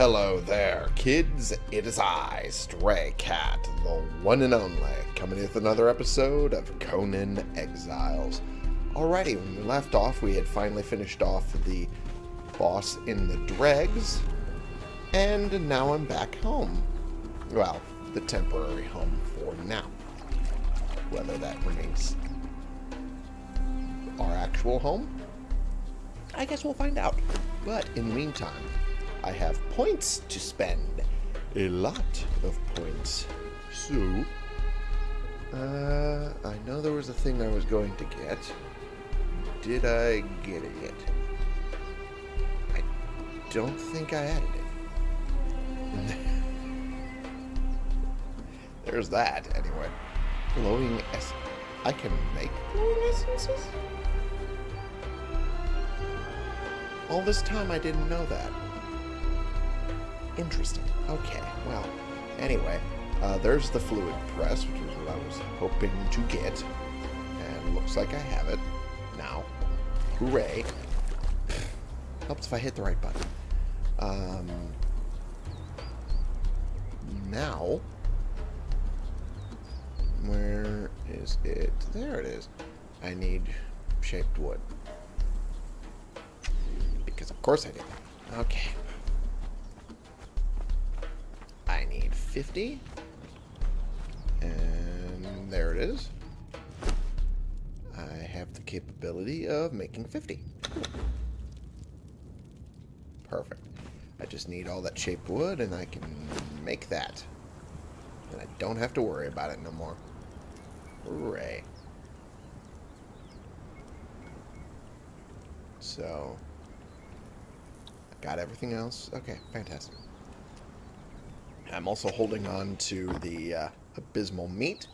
Hello there, kids. It is I, Stray Cat, the one and only, coming with another episode of Conan Exiles. Alrighty, when we left off, we had finally finished off the boss in the dregs, and now I'm back home. Well, the temporary home for now. Whether that remains our actual home, I guess we'll find out. But in the meantime, I have points to spend. A lot of points. So, uh, I know there was a thing I was going to get. Did I get it yet? I don't think I added it. There's that, anyway. Glowing essence. I can make glowing essences? All this time I didn't know that. Interesting. Okay, well, anyway, uh, there's the fluid press, which is what I was hoping to get. And looks like I have it now. Hooray. Helps if I hit the right button. Um, now, where is it? There it is. I need shaped wood. Because of course I did. Okay. 50. And there it is. I have the capability of making 50. Perfect. I just need all that shaped wood and I can make that. And I don't have to worry about it no more. Hooray. So, I got everything else. Okay, fantastic. I'm also holding on to the uh, abysmal meat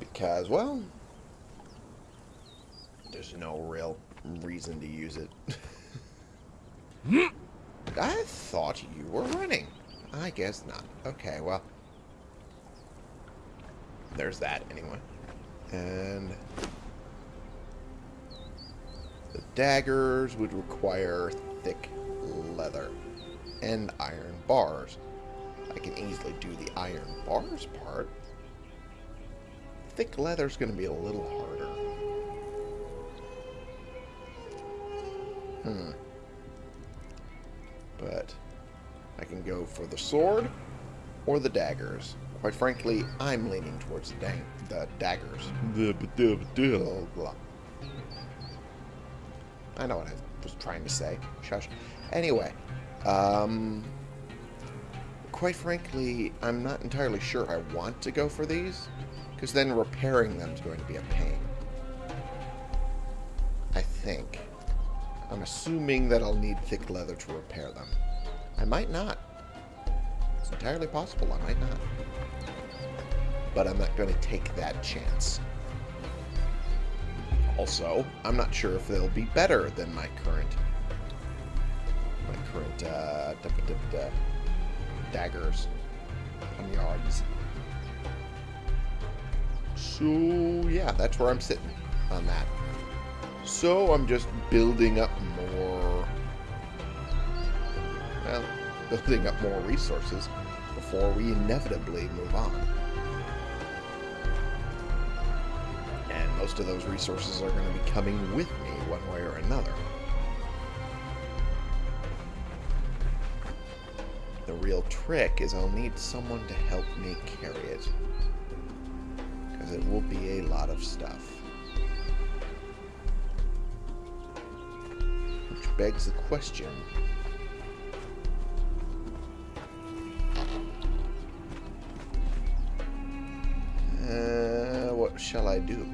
because, well, there's no real reason to use it. I thought you were running. I guess not. Okay, well, there's that anyway. And the daggers would require thick leather and iron bars. I can easily do the iron bars part. Thick leather's going to be a little harder. Hmm. But I can go for the sword or the daggers. Quite frankly, I'm leaning towards the, dang the daggers. I know what I was trying to say. Shush. Anyway, um, quite frankly, I'm not entirely sure I want to go for these, because then repairing them is going to be a pain. I think. I'm assuming that I'll need thick leather to repair them. I might not. It's entirely possible I might not. But I'm not going to take that chance. Also, I'm not sure if they'll be better than my current my current uh, da -da -da daggers on yards. So yeah, that's where I'm sitting on that. So I'm just building up more well, building up more resources before we inevitably move on. And most of those resources are going to be coming with me one way or another. Trick is I'll need someone to help me carry it. Because it will be a lot of stuff. Which begs the question, Uh, what shall I do?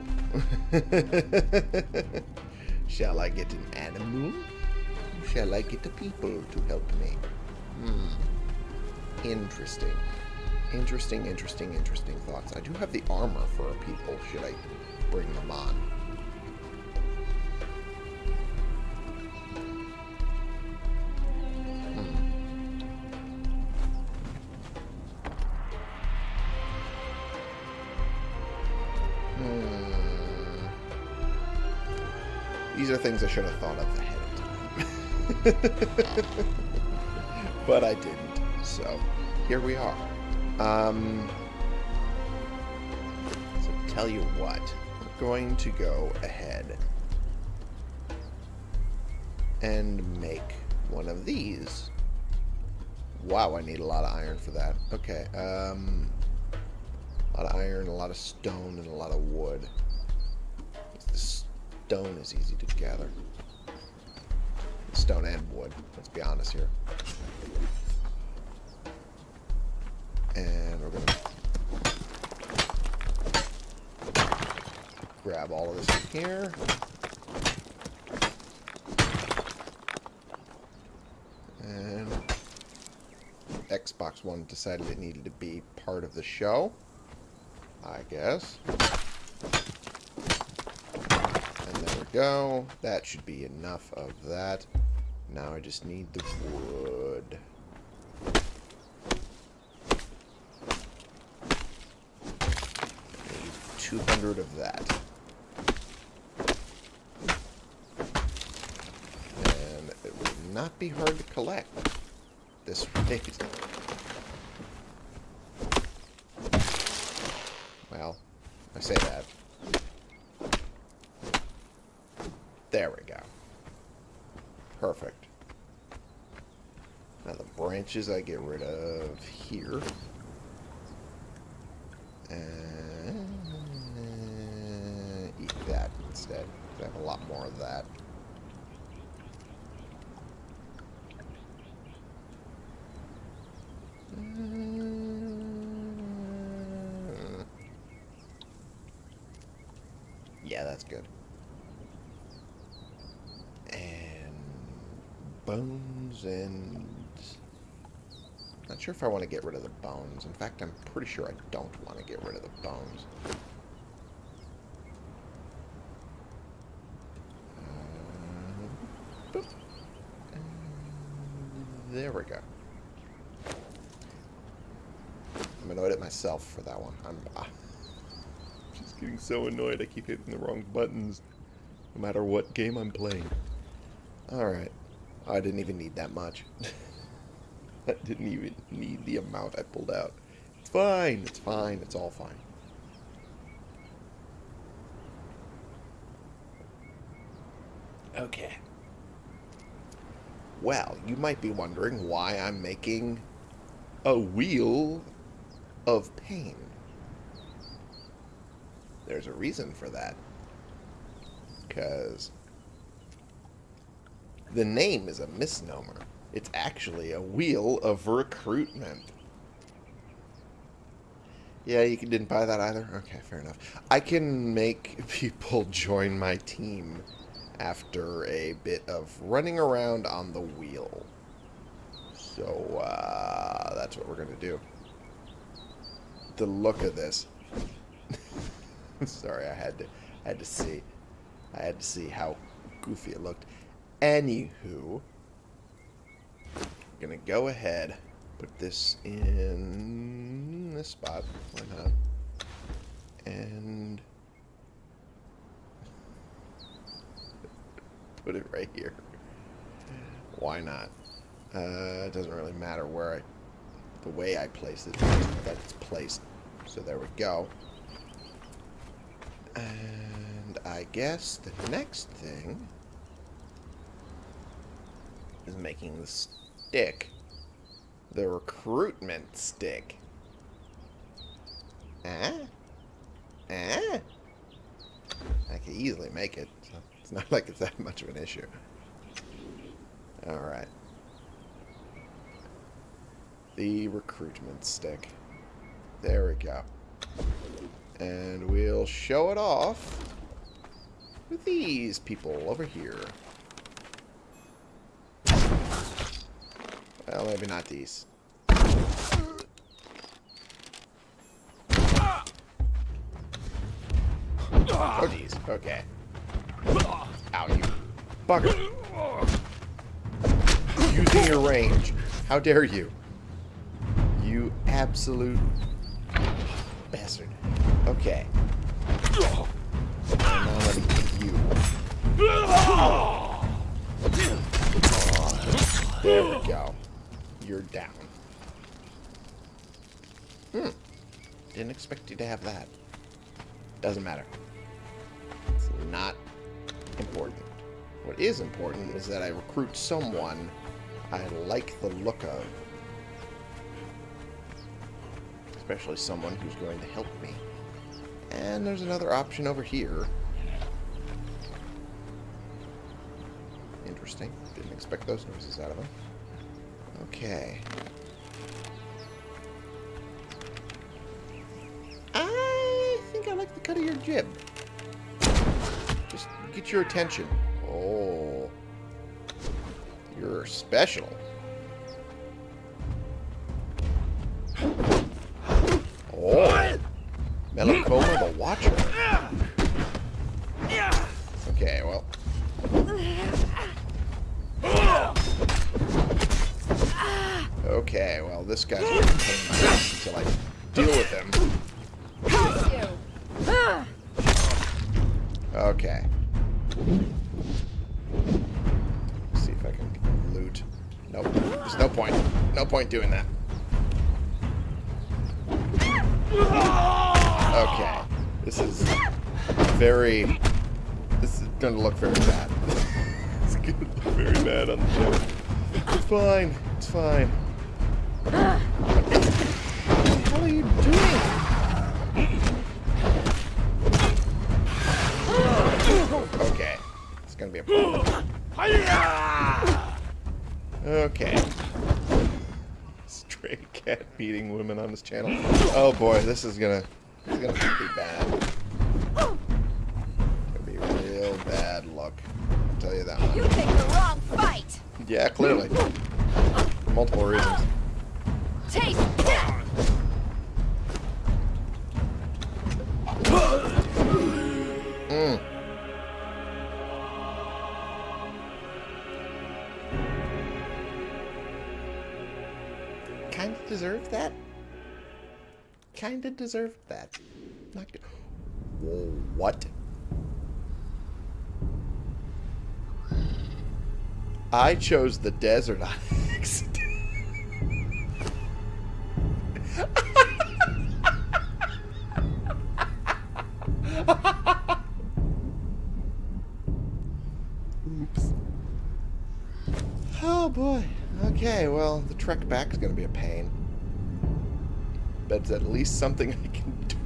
shall I get an animal? Shall I get the people to help me? Hmm. Interesting. Interesting, interesting, interesting thoughts. I do have the armor for our people. Should I bring them on? Hmm. These are things I should have thought of ahead of time. but I didn't. So, here we are. Um, so, tell you what. We're going to go ahead and make one of these. Wow, I need a lot of iron for that. Okay, um, a lot of iron, a lot of stone, and a lot of wood. The stone is easy to gather. Stone and wood, let's be honest here. And we're going to grab all of this in here. And Xbox One decided it needed to be part of the show. I guess. And there we go. That should be enough of that. Now I just need the wood. Need 200 of that. And it would not be hard to collect this rate. Well, I say that. There we go. Perfect. Now the branches I get rid of here. And eat that I have a lot more of that. Mm. Yeah, that's good. And bones and... Not sure if I want to get rid of the bones. In fact, I'm pretty sure I don't want to get rid of the bones. Uh, boop. And there we go. I'm annoyed at myself for that one. I'm uh, just getting so annoyed I keep hitting the wrong buttons no matter what game I'm playing. Alright. I didn't even need that much. I didn't even need the amount I pulled out. It's fine. It's fine. It's all fine. Okay. Well, you might be wondering why I'm making a wheel of pain. There's a reason for that. Because the name is a misnomer. It's actually a wheel of recruitment. Yeah, you didn't buy that either? Okay, fair enough. I can make people join my team after a bit of running around on the wheel. So, uh, that's what we're going to do. The look of this. Sorry, I had to, I had to see. I had to see how goofy it looked. Anywho, gonna go ahead, put this in this spot. Why not? And put it right here. Why not? Uh, it doesn't really matter where I, the way I place it, that it's placed. So there we go. And I guess the next thing is making the stick. The recruitment stick. Ah? Ah? I can easily make it. So it's not like it's that much of an issue. Alright. The recruitment stick. There we go. And we'll show it off with these people over here. Well, maybe not these. Oh, jeez. Okay. Ow, you bugger. Using your range. How dare you? You absolute bastard. Okay. You. There we go. you're down. Hmm. Didn't expect you to have that. Doesn't matter. It's not important. What is important is that I recruit someone I like the look of. Especially someone who's going to help me. And there's another option over here. Interesting. Didn't expect those noises out of him. Okay. I think I like the cut of your jib. Just get your attention. Oh. You're special. Okay. Stray cat beating women on this channel. Oh boy, this is gonna this is gonna be bad. It's gonna be real bad luck. I'll tell you that You much. picked the wrong fight. Yeah, clearly. For multiple reasons. Taste. Mm. Kinda deserved that. Not what? I chose the desert on accident. Oops. Oh boy. Okay, well, the trek back is going to be a pain. It's at least something I can do.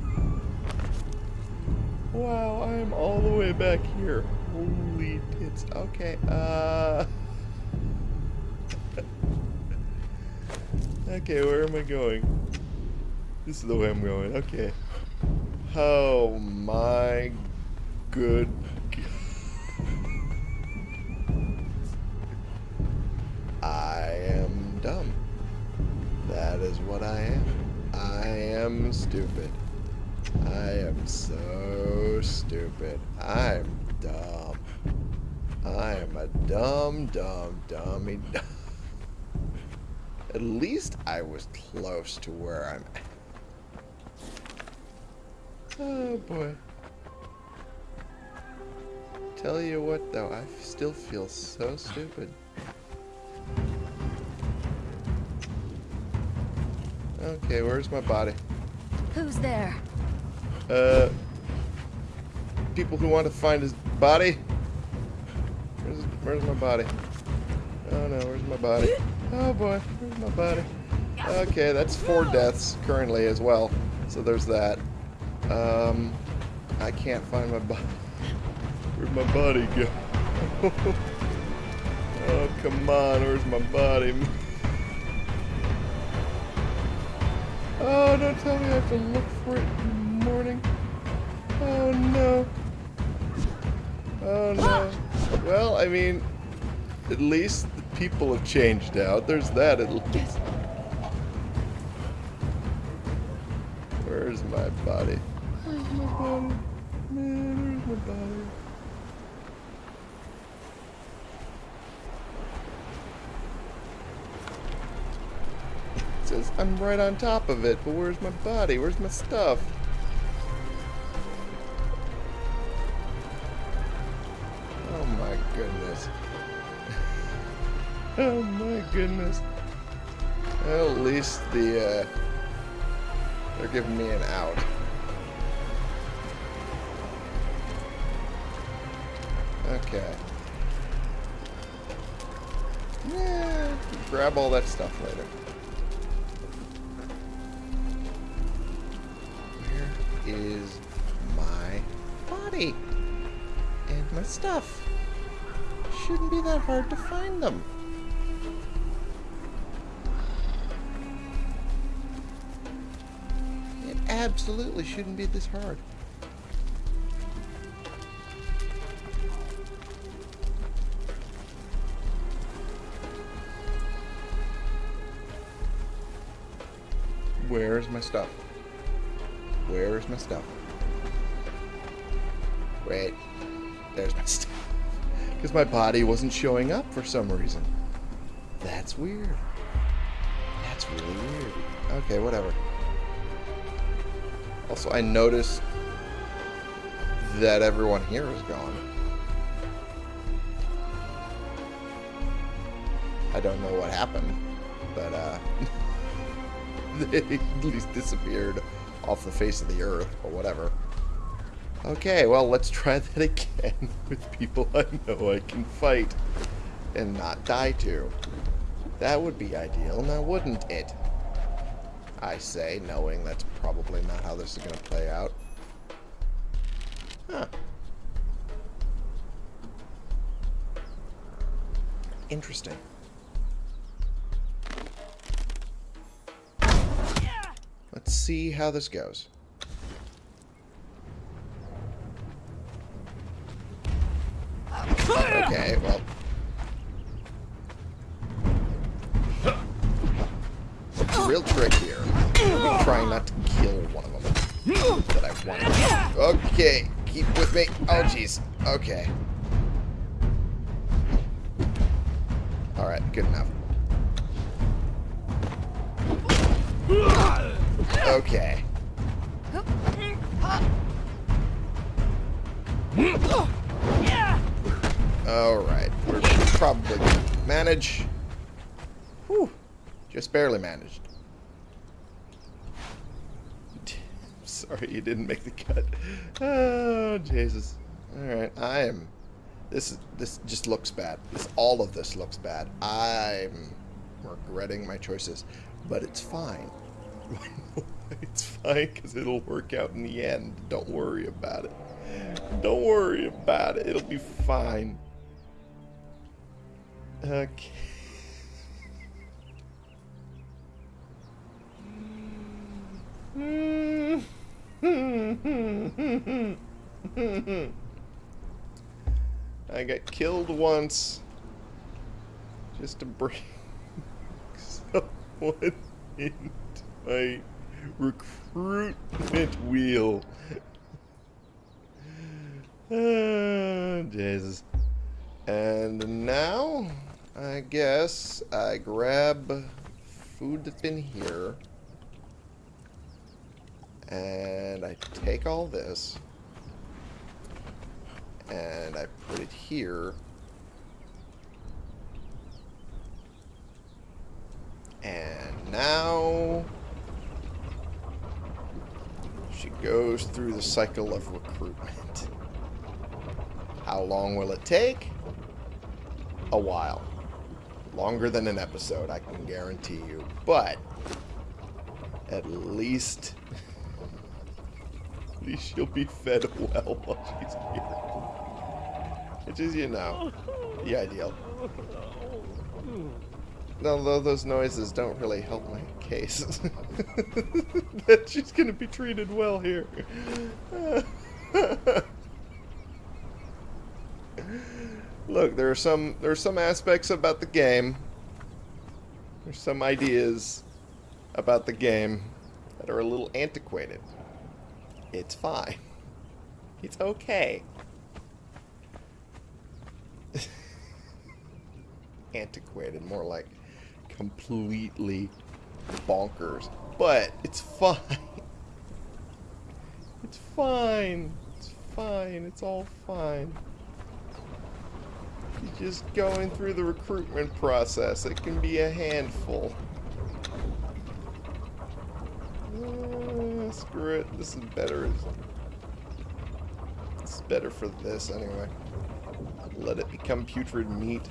Wow, I am all the way back here. Holy tits. Okay, uh... okay, where am I going? This is the way I'm going. Okay. Oh my good I am dumb. That is what I am. Am stupid. I am so stupid. I'm dumb. I am a dumb, dumb, dummy. Dumb. At least I was close to where I'm at. Oh boy. Tell you what though, I still feel so stupid. Okay, where's my body? Who's there? Uh, people who want to find his body. Where's, where's my body? Oh no, where's my body? Oh boy, where's my body? Okay, that's four deaths currently as well. So there's that. Um, I can't find my body. Where'd my body go? oh come on, where's my body? Oh, don't tell me I have to look for it in the morning. Oh no. Oh no. Well, I mean, at least the people have changed out. There's that at least. Where's my body? Where's my body? Man, where's my body? I'm right on top of it, but where's my body? Where's my stuff? Oh my goodness. oh my goodness. Well, at least the, uh, they're giving me an out. Okay. Yeah, grab all that stuff later. Is my body? And my stuff? Shouldn't be that hard to find them. It absolutely shouldn't be this hard. Where's my stuff? Where's my stuff? Wait. There's my stuff. Because my body wasn't showing up for some reason. That's weird. That's really weird. Okay, whatever. Also, I noticed that everyone here is gone. I don't know what happened, but uh, they at least disappeared off the face of the earth or whatever. Okay, well, let's try that again with people I know I can fight and not die to. That would be ideal, now wouldn't it? I say, knowing that's probably not how this is going to play out. Huh. Interesting. Let's see how this goes. Okay, well. Real trick here, trying not to kill one of them that I want. Okay, keep with me. Oh, jeez. Okay. Alright, good enough. Okay. Alright, we're probably gonna manage. Whew, just barely managed. Sorry you didn't make the cut. Oh, Jesus. Alright, I am... This this just looks bad. This All of this looks bad. I'm regretting my choices. But it's fine. it's fine because it'll work out in the end. Don't worry about it. Don't worry about it. It'll be fine. Okay. I got killed once just to bring someone into my recruitment wheel. Oh, Jesus. And now, I guess I grab food that's in here. And I take all this. And I put it here. And now... She goes through the cycle of recruitment. How long will it take? A while. Longer than an episode, I can guarantee you. But, at least... At least she'll be fed well while she's here. Which is, you know, the ideal. Although those noises don't really help my case. that she's going to be treated well here. Look, there are some there are some aspects about the game. There's some ideas about the game that are a little antiquated. It's fine. It's okay. antiquated, more like completely bonkers. But it's fine. It's fine. It's fine. It's all fine. You're just going through the recruitment process. It can be a handful. Screw it. This is better. It's better for this anyway. Let it become putrid meat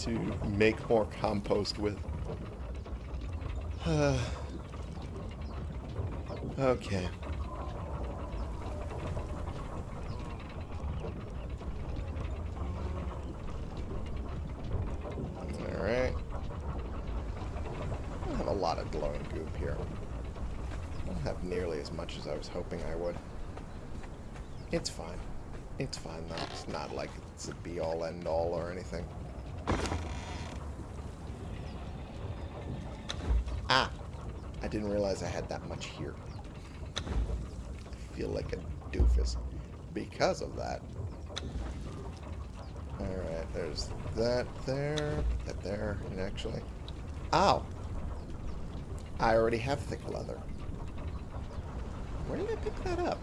to make more compost with. Uh, okay. Alright. I have a lot of glowing goop here. I don't have nearly as much as I was hoping I would. It's fine. It's fine though. It's not like it's a be-all end-all or anything. Ah! I didn't realize I had that much here. I feel like a doofus because of that. Alright, there's that there, that there, and actually... Ow! I already have thick leather. Where did I pick that up?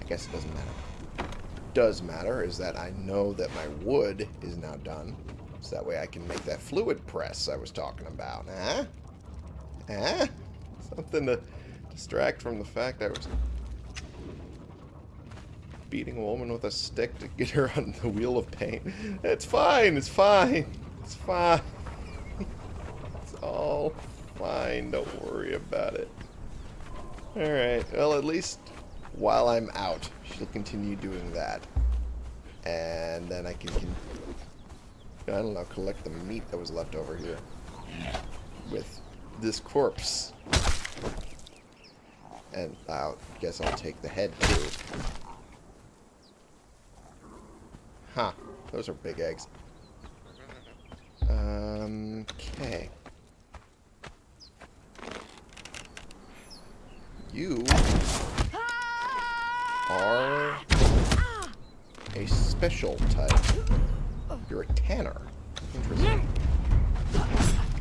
I guess it doesn't matter. Does matter is that I know that my wood is now done. So that way I can make that fluid press I was talking about. Huh? Huh? Something to distract from the fact I was beating a woman with a stick to get her on the wheel of pain. It's fine. It's fine. It's fine. It's all fine. Don't worry about it. Alright. Well, at least while I'm out, she'll continue doing that. And then I can, can I don't know, collect the meat that was left over here with this corpse. And I guess I'll take the head too. Huh. Those are big eggs. Um, okay. You are a special type. You're a tanner. Interesting.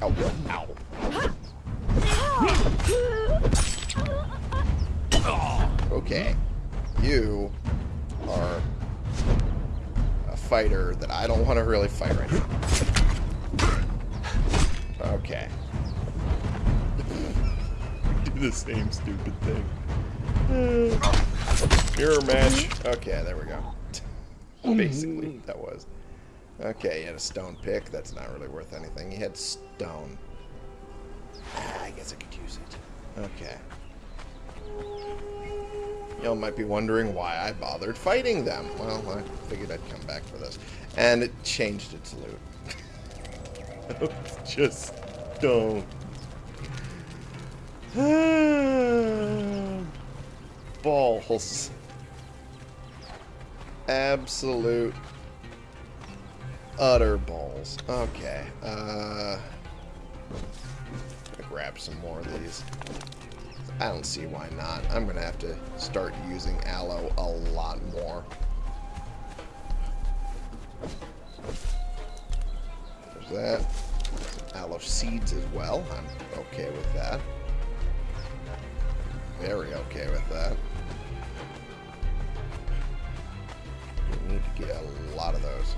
Ow, ow. Okay. You are a fighter that I don't want to really fight right now. Okay. Do the same stupid thing. Mirror match. Okay, there we go. Basically, that. Okay, he had a stone pick. That's not really worth anything. He had stone. Ah, I guess I could use it. Okay. Y'all might be wondering why I bothered fighting them. Well, I figured I'd come back for this. And it changed its loot. Just don't. Balls. Absolute utter balls. Okay. Uh, grab some more of these. I don't see why not. I'm going to have to start using aloe a lot more. There's that. Some aloe seeds as well. I'm okay with that. Very okay with that. We need to get a lot of those.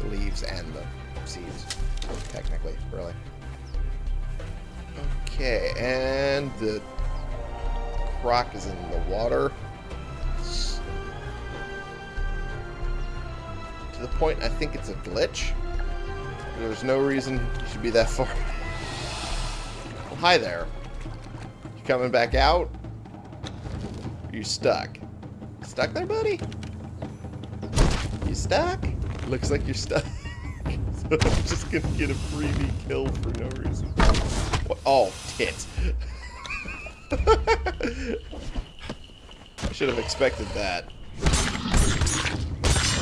The leaves and the seeds, technically, really. Okay, and the croc is in the water. To the point I think it's a glitch. There's no reason you should be that far. Well, hi there. You coming back out? You stuck? Stuck there, buddy? You stuck? Looks like you're stuck. so I'm just gonna get a freebie kill for no reason. What? Oh, tit. I should have expected that.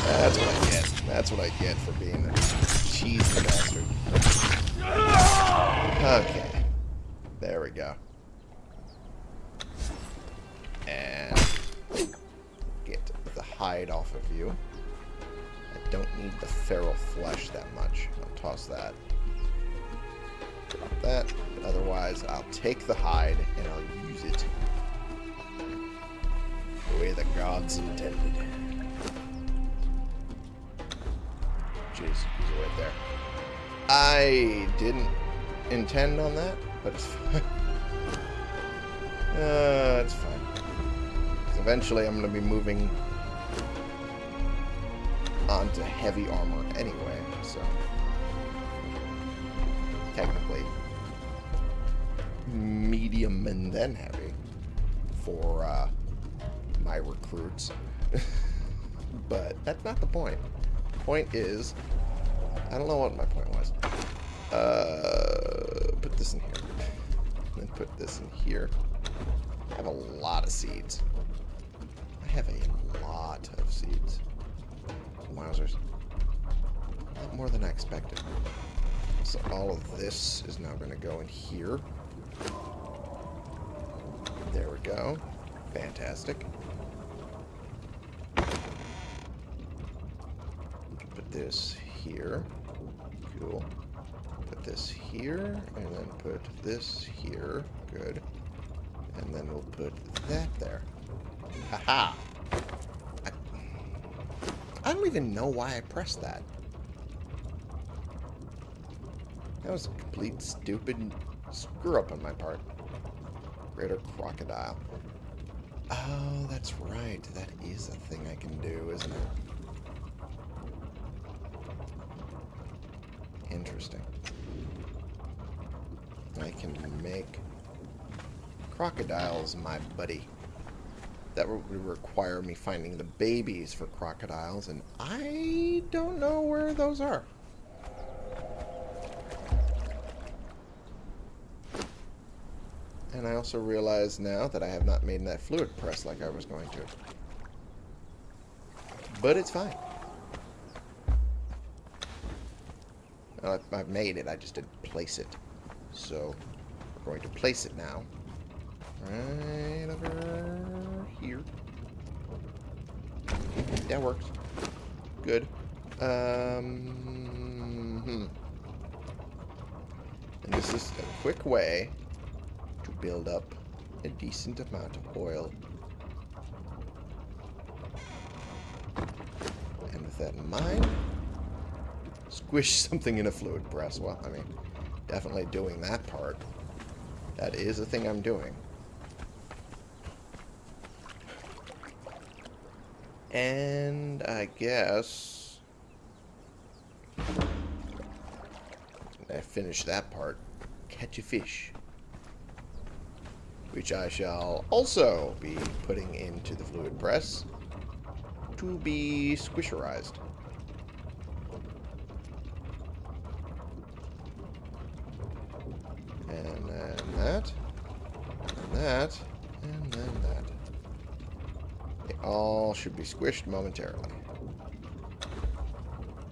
That's what I get. That's what I get for being a cheesy bastard. Okay. There we go. Hide off of you. I don't need the feral flesh that much. I'll toss that. Drop that. Otherwise, I'll take the hide and I'll use it the way the gods intended. Jeez, he's right there. I didn't intend on that, but it's fine. Uh, it's fine. eventually I'm going to be moving onto heavy armor anyway, so technically medium and then heavy for uh, my recruits. but that's not the point. Point is, I don't know what my point was. Uh, put this in here. Then put this in here. I have a lot of seeds. I have a lot of seeds. A lot more than I expected. So all of this is now going to go in here. There we go. Fantastic. Put this here. Cool. Put this here, and then put this here. Good. And then we'll put that there. I don't even know why I pressed that. That was a complete stupid screw up on my part. Greater crocodile. Oh, that's right. That is a thing I can do, isn't it? Interesting. I can make crocodiles my buddy. That would require me finding the babies for crocodiles, and I don't know where those are. And I also realize now that I have not made that fluid press like I was going to. But it's fine. I've made it, I just didn't place it. So, we're going to place it now. Right over here. That works. Good. Um, hmm. And this is a quick way to build up a decent amount of oil. And with that in mind, squish something in a fluid press. Well, I mean, definitely doing that part. That is a thing I'm doing. And I guess I finish that part. Catch a fish. Which I shall also be putting into the fluid press to be squisherized. And then that. And that. And then that. They all should be squished momentarily.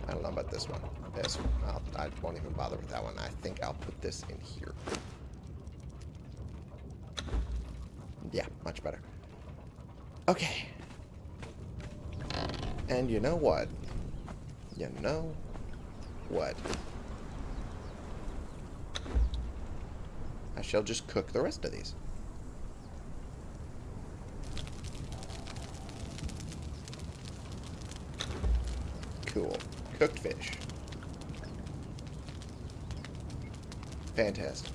I don't know about this one. This one. I'll, I won't even bother with that one. I think I'll put this in here. Yeah, much better. Okay. And you know what? You know what? I shall just cook the rest of these. Cool. Cooked fish. Fantastic.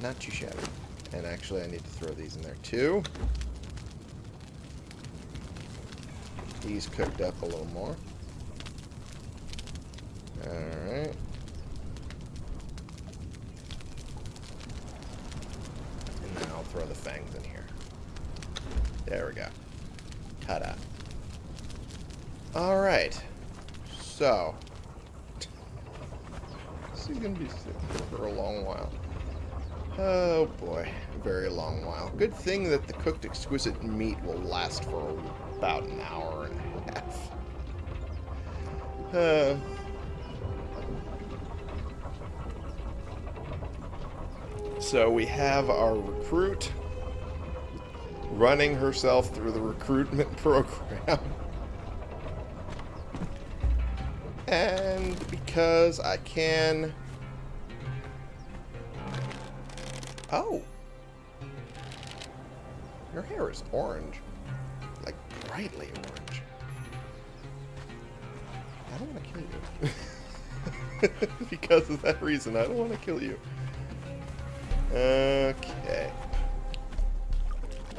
Not too shabby. And actually, I need to throw these in there too. These cooked up a little more. Alright. And then I'll throw the fangs in here. There we go. Ta-da. Alright. So. This is going to be sick for a long while. Oh boy, a very long while. Good thing that the cooked exquisite meat will last for about an hour and a half. Uh, so we have our recruit running herself through the recruitment program. And because I can... Oh. Your hair is orange. Like, brightly orange. I don't want to kill you. because of that reason. I don't want to kill you. Okay.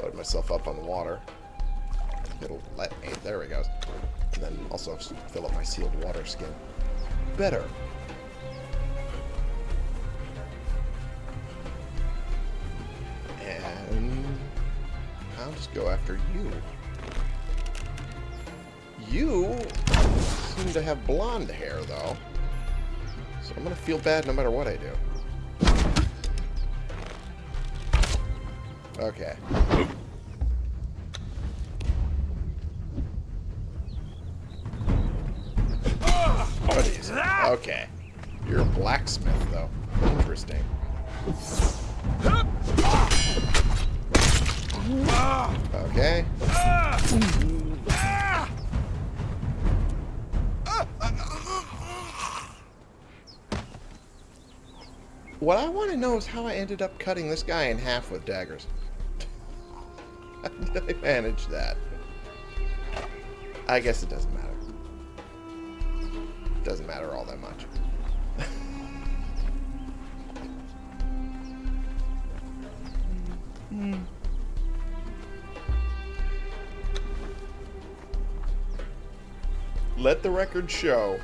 Load myself up on the water. It'll let me. There we go. And then also fill up my sealed water skin. Better. And I'll just go after you. You seem to have blonde hair, though. So I'm going to feel bad no matter what I do. Okay. Oh. Okay. You're a blacksmith, though. Interesting. Okay. What I want to know is how I ended up cutting this guy in half with daggers. how did I manage that? I guess it doesn't matter. Matter all that much. Hmm. Let the record show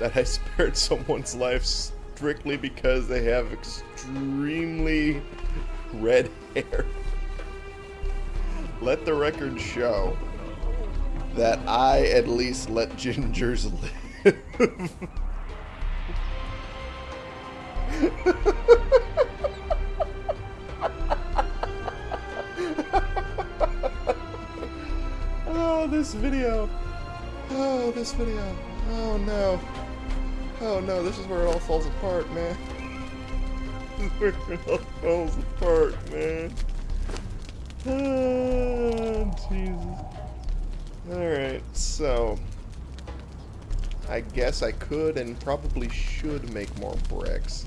that I spared someone's life strictly because they have extremely red hair. Let the record show that I at least let gingers live. oh, this video. Oh, this video. Oh no. Oh no, this is where it all falls apart, man. Where it all falls apart, I guess I could and probably should make more bricks.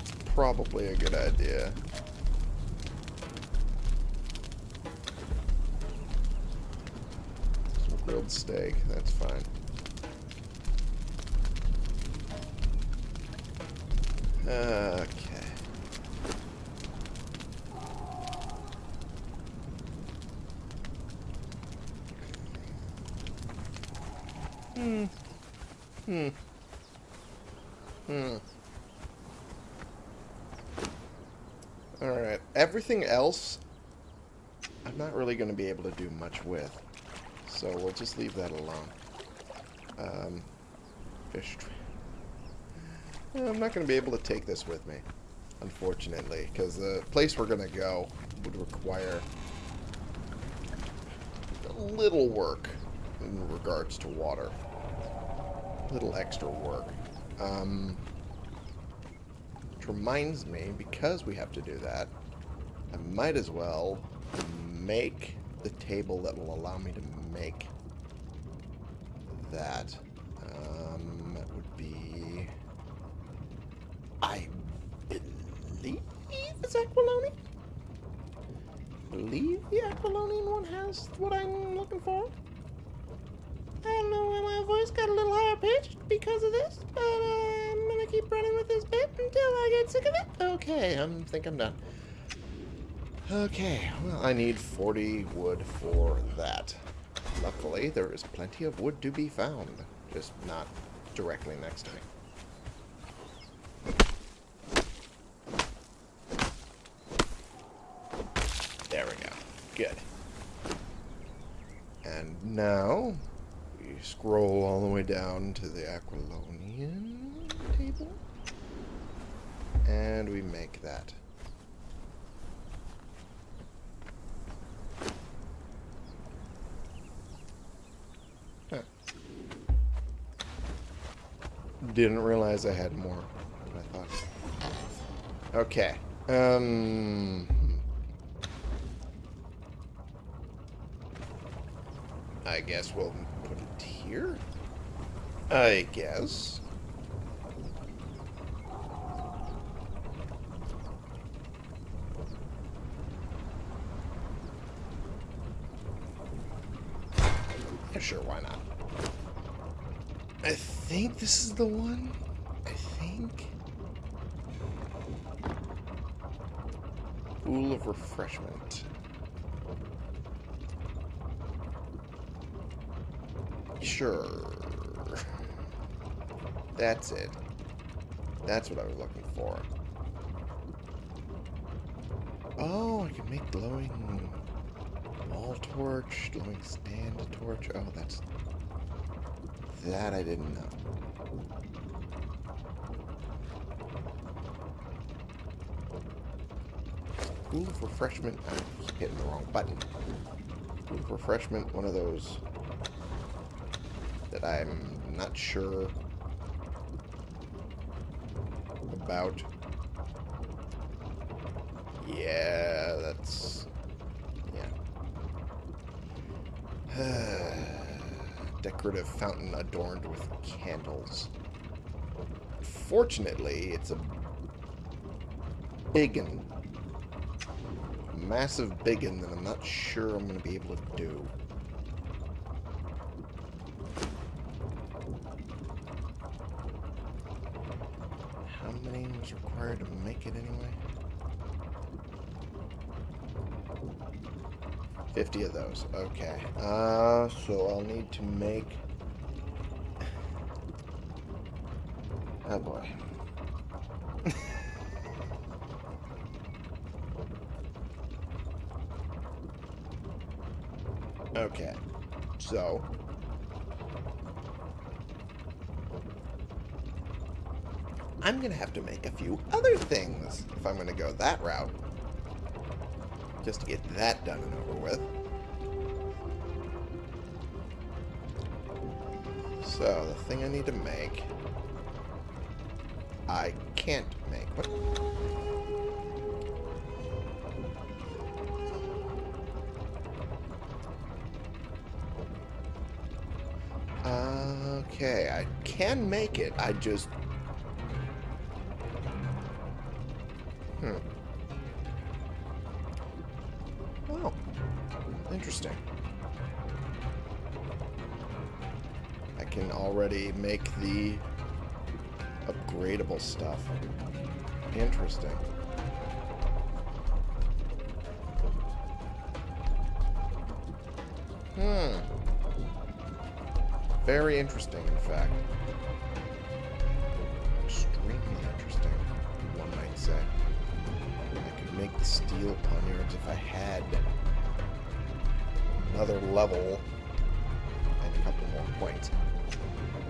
It's probably a good idea. Some grilled steak, that's fine. Okay. Hmm. Hmm. Hmm. Alright. Else, I'm not really going to be able to do much with. So we'll just leave that alone. Um, fish. I'm not going to be able to take this with me, unfortunately, because the place we're going to go would require a little work in regards to water. A little extra work. Um, which reminds me, because we have to do that, I might as well make the table that will allow me to make that. Um, that would be... I believe it's Aquiloni? believe the Aquilonian one has what I'm looking for. I don't know why my voice got a little higher pitched because of this, but I'm gonna keep running with this bit until I get sick of it. Okay, I think I'm done. Okay, well, I need 40 wood for that. Luckily, there is plenty of wood to be found, just not directly next to me. There we go. Good. And now, we scroll all the way down to the Aquilonian table. And we make that. Huh. Didn't realize I had more than I thought. Okay. Um... I guess we'll put it here. I guess. Sure, why not? I think this is the one. I think... Pool of refreshment. Sure. That's it. That's what I was looking for. Oh, I can make glowing wall torch, glowing stand torch. Oh, that's... That I didn't know. Pool of refreshment. I keep hitting the wrong button. Refreshment, one of those that I'm not sure about. Yeah, that's... Yeah. Decorative fountain adorned with candles. Fortunately, it's a biggin. Massive biggin that I'm not sure I'm going to be able to do. How many was required to make it anyway? 50 of those. Okay. Uh, so I'll need to make... Oh boy. okay. So... I'm going to have to make a few other things if I'm going to go that route. Just to get that done and over with. So, the thing I need to make... I can't make. What? Okay, I can make it. I just... Hmm. Very interesting, in fact. Extremely interesting, one might say. I could make the steel poniards if I had another level and a couple more points.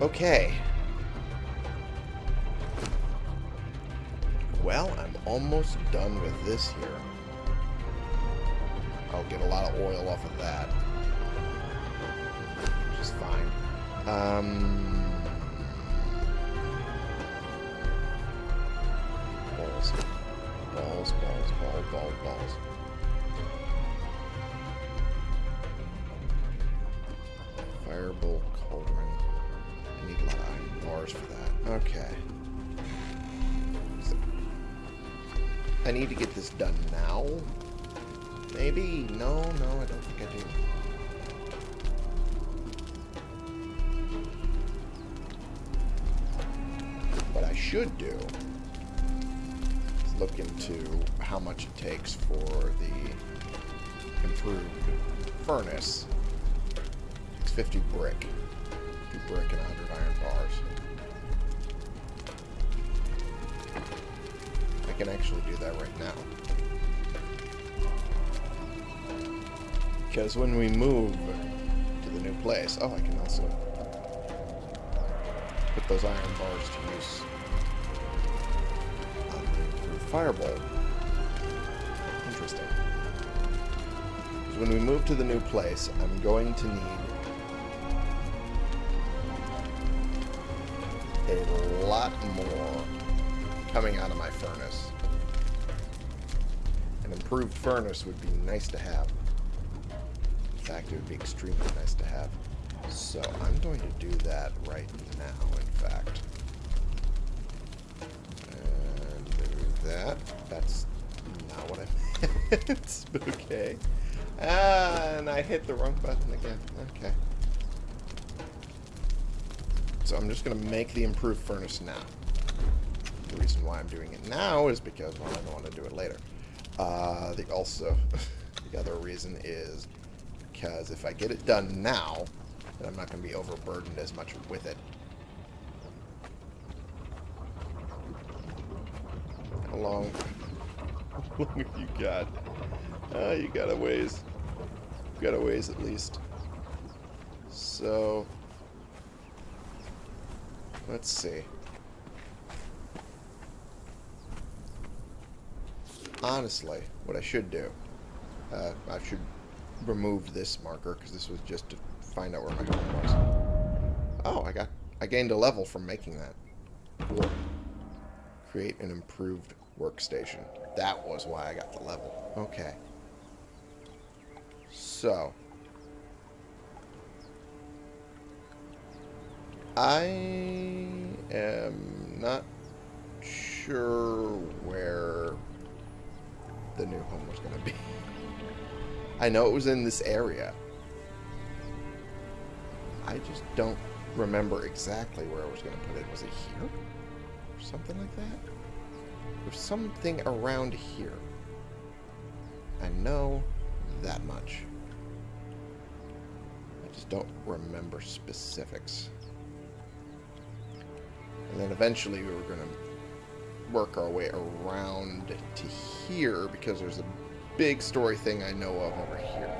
Okay. Well, I'm almost done with this here. I'll get a lot of oil off of that. Which is fine. Um... Balls. Balls, balls, balls, balls, balls. Fireball cauldron. I need a lot of iron bars for that. Okay. I need to get this done now. Maybe? No, no, I don't think I do. What I should do is look into how much it takes for the improved furnace. It's 50 brick. 50 brick and 100 iron bars. Can actually do that right now. Because when we move to the new place... Oh, I can also put those iron bars to use on the fireball. Interesting. Because when we move to the new place, I'm going to need a lot more coming out of my furnace. An improved furnace would be nice to have. In fact, it would be extremely nice to have. So, I'm going to do that right now, in fact. And move that. That's not what I meant. okay. And I hit the wrong button again. Okay. So I'm just going to make the improved furnace now. The reason why I'm doing it now is because, well, I don't want to do it later. Uh, the also, the other reason is because if I get it done now, then I'm not going to be overburdened as much with it. How long, how long have you got? Uh, you got a ways. You got a ways at least. So, let's see. Honestly, what I should do, uh, I should remove this marker because this was just to find out where my home was. Oh, I got, I gained a level from making that. Cool. Create an improved workstation. That was why I got the level. Okay. So. I am not sure where the new home was going to be. I know it was in this area. I just don't remember exactly where I was going to put it. Was it here? Or something like that? There's something around here. I know that much. I just don't remember specifics. And then eventually we were going to work our way around to here because there's a big story thing I know of over here.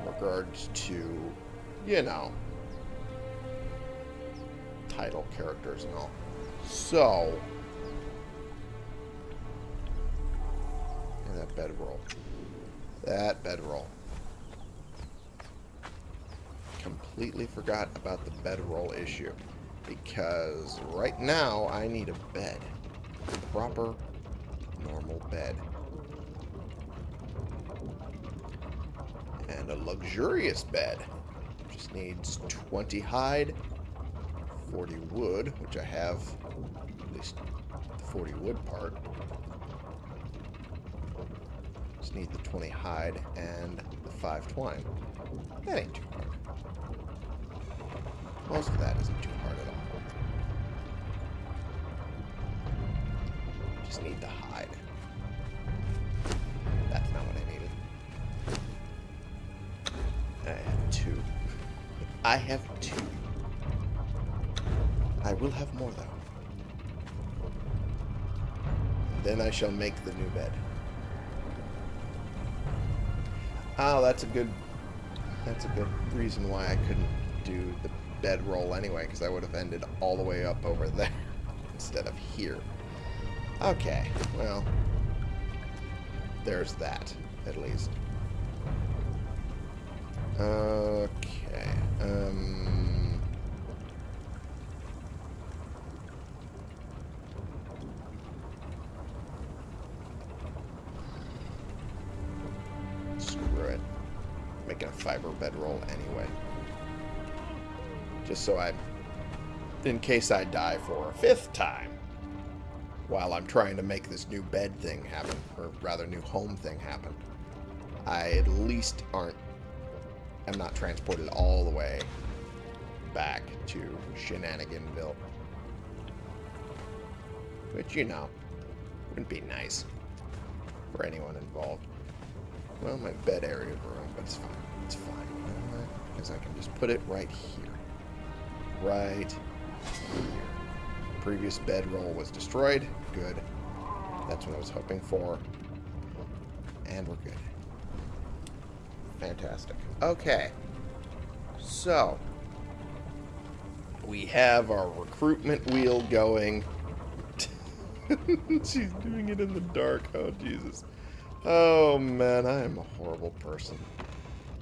In regards to, you know, title characters and all. So, and that bedroll. That bedroll. Completely forgot about the bedroll issue. Because right now I need a bed. A proper, normal bed. And a luxurious bed. Just needs 20 hide, 40 wood, which I have at least the 40 wood part. Just need the 20 hide and the 5 twine. That ain't too hard. Most of that isn't too hard Just need the hide. That's not what I needed. I have two. I have two. I will have more, though. Then I shall make the new bed. Oh, that's a good... That's a good reason why I couldn't do the bed roll anyway, because I would have ended all the way up over there instead of here. Okay, well, there's that, at least. Okay, um... Screw it. Making a fiber bedroll anyway. Just so I... In case I die for a fifth time while I'm trying to make this new bed thing happen, or rather new home thing happen. I at least aren't, am not transported all the way back to Shenaniganville. Which, you know, wouldn't be nice for anyone involved. Well, my bed area ruined, but it's fine. It's fine. Because I can just put it right here. Right previous bedroll was destroyed. Good. That's what I was hoping for. And we're good. Fantastic. Okay. So, we have our recruitment wheel going. She's doing it in the dark. Oh, Jesus. Oh, man, I am a horrible person.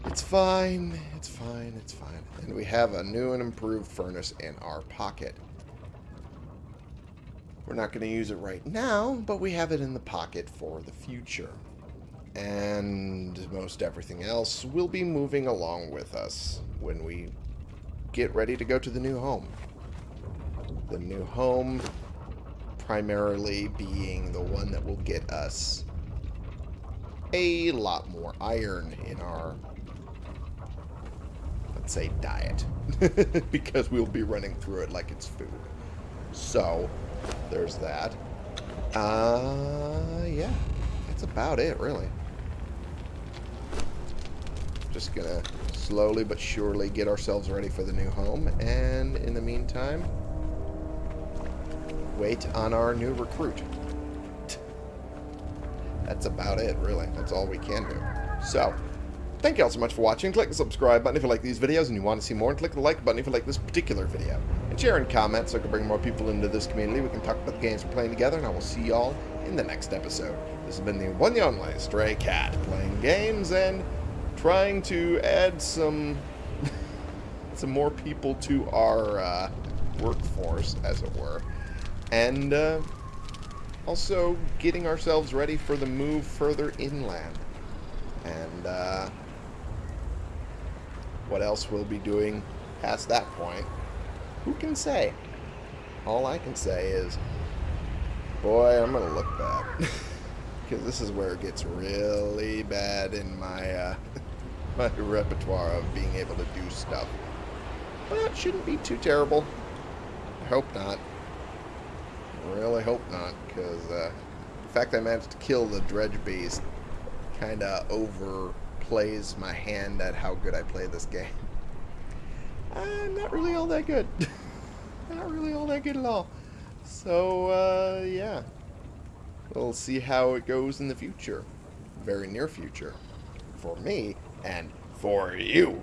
It's fine. It's fine. It's fine. And we have a new and improved furnace in our pocket. We're not going to use it right now, but we have it in the pocket for the future. And most everything else will be moving along with us when we get ready to go to the new home. The new home primarily being the one that will get us a lot more iron in our, let's say, diet. because we'll be running through it like it's food. So, there's that. Uh, yeah. That's about it, really. Just gonna slowly but surely get ourselves ready for the new home. And in the meantime, wait on our new recruit. That's about it, really. That's all we can do. So, thank you all so much for watching. Click the subscribe button if you like these videos and you want to see more. And click the like button if you like this particular video. Share and comment so I can bring more people into this community. We can talk about the games we're playing together. And I will see y'all in the next episode. This has been the one and only Stray Cat. Playing games and trying to add some... some more people to our uh, workforce, as it were. And... Uh, also getting ourselves ready for the move further inland. And uh, what else we'll be doing past that point, who can say? All I can say is, boy, I'm going to look bad. Because this is where it gets really bad in my, uh, my repertoire of being able to do stuff. But shouldn't be too terrible. I hope not really hope not, because uh, the fact I managed to kill the dredge beast kind of overplays my hand at how good I play this game. I'm not really all that good. not really all that good at all. So, uh, yeah. We'll see how it goes in the future. Very near future. For me, and for you.